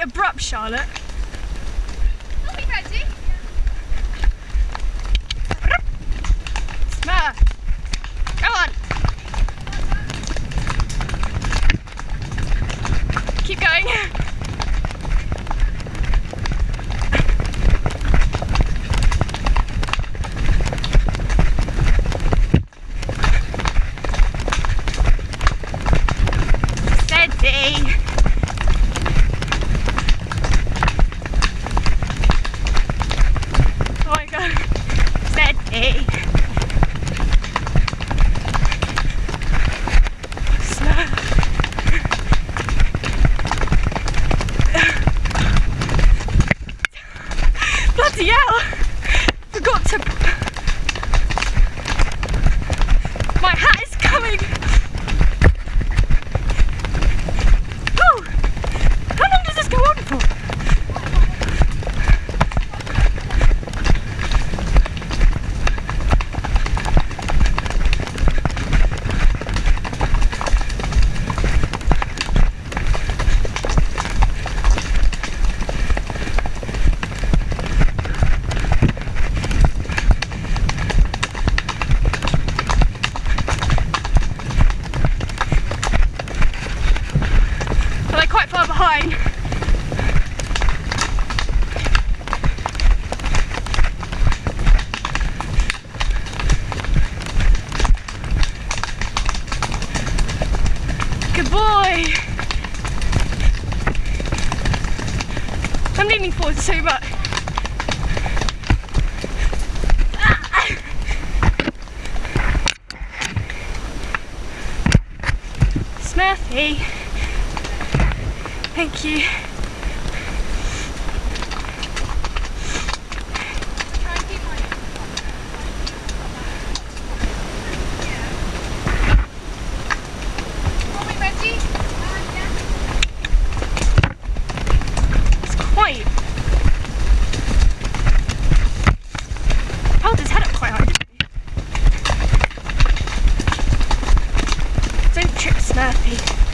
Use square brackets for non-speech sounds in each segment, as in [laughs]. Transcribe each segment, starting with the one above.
abrupt, Charlotte. Merci. Thank you. Patrick snappy.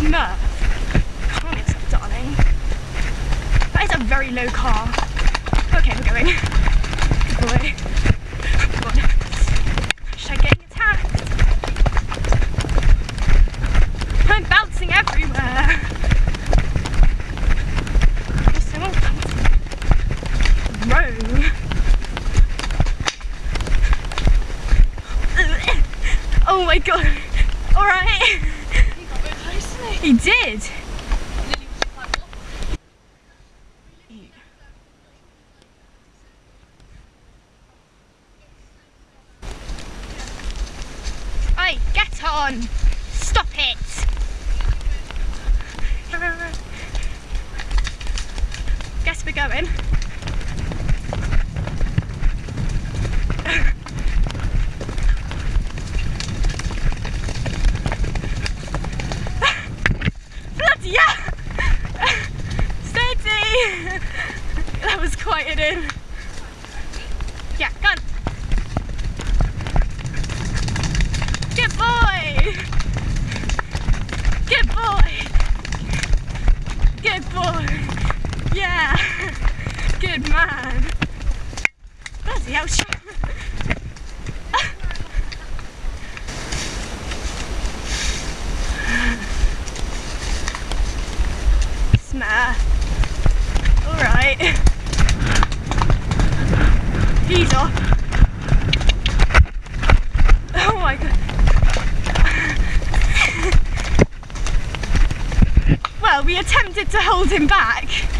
smurf. Promise, darling. That is a very low car. Okay, we're going. Good boy. going. Bloody yeah! Steady! that was quite an in. Yeah, go. Good man. Bloody hell, Smart. Alright. He's off. Oh my god. well, we attempted to hold him back.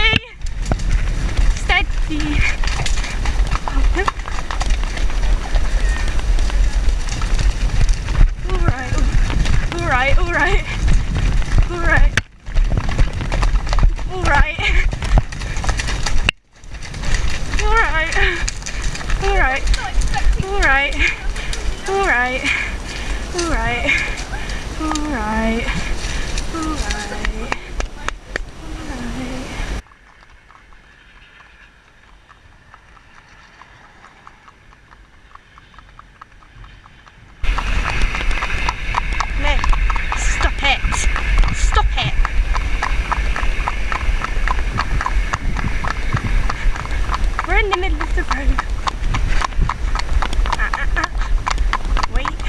Oh. Alright. Alright. Alright. Alright. Alright. Alright. No. Stop it. Stop it. We're in the middle of the road. Ah, ah, ah. Wait.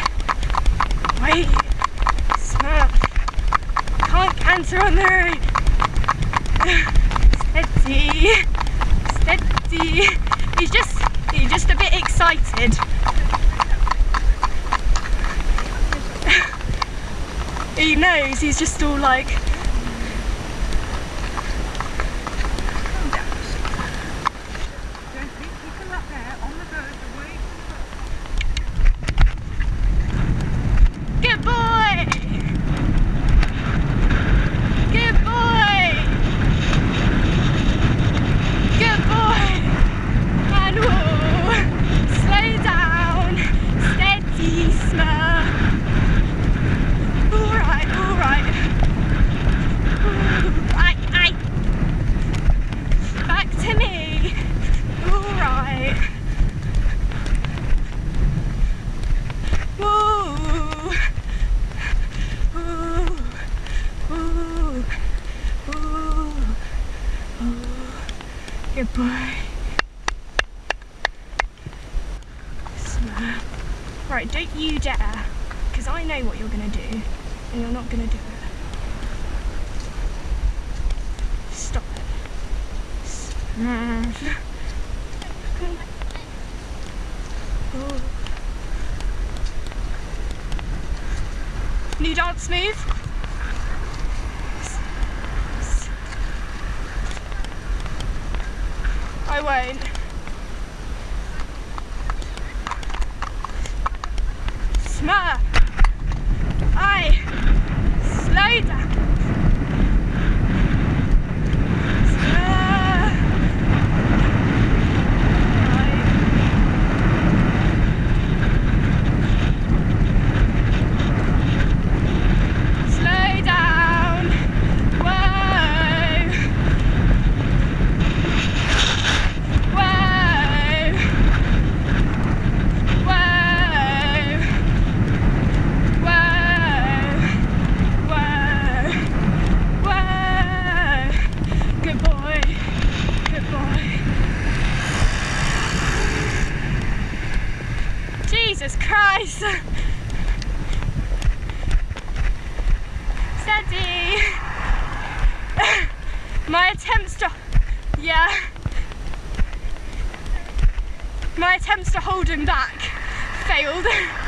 Wait. Smart. Road. Steady. Steady. He's just he's just a bit excited. he knows he's just all like Don't hit people up there on the road away Good boy! Good boy! Good boy! And whoa! Slow down! Steady, smart! Alright, alright. Ooh, Aye, aye. Back to me! Alright. Woo! Ooh, ooh, ooh, ooh. Good boy. Smart. Right, don't you dare, because I know what you're going to do, and you're not going to do it. Stop it. Smart. New dance move. I won't. Smart. I slow down. Smart. I Slow down. Whoa. Whoa. Whoa. Whoa. Whoa. Whoa. Good boy. Good boy. Jesus Christ. Steady. My attempts to, yeah. My attempts to hold him back failed. [laughs]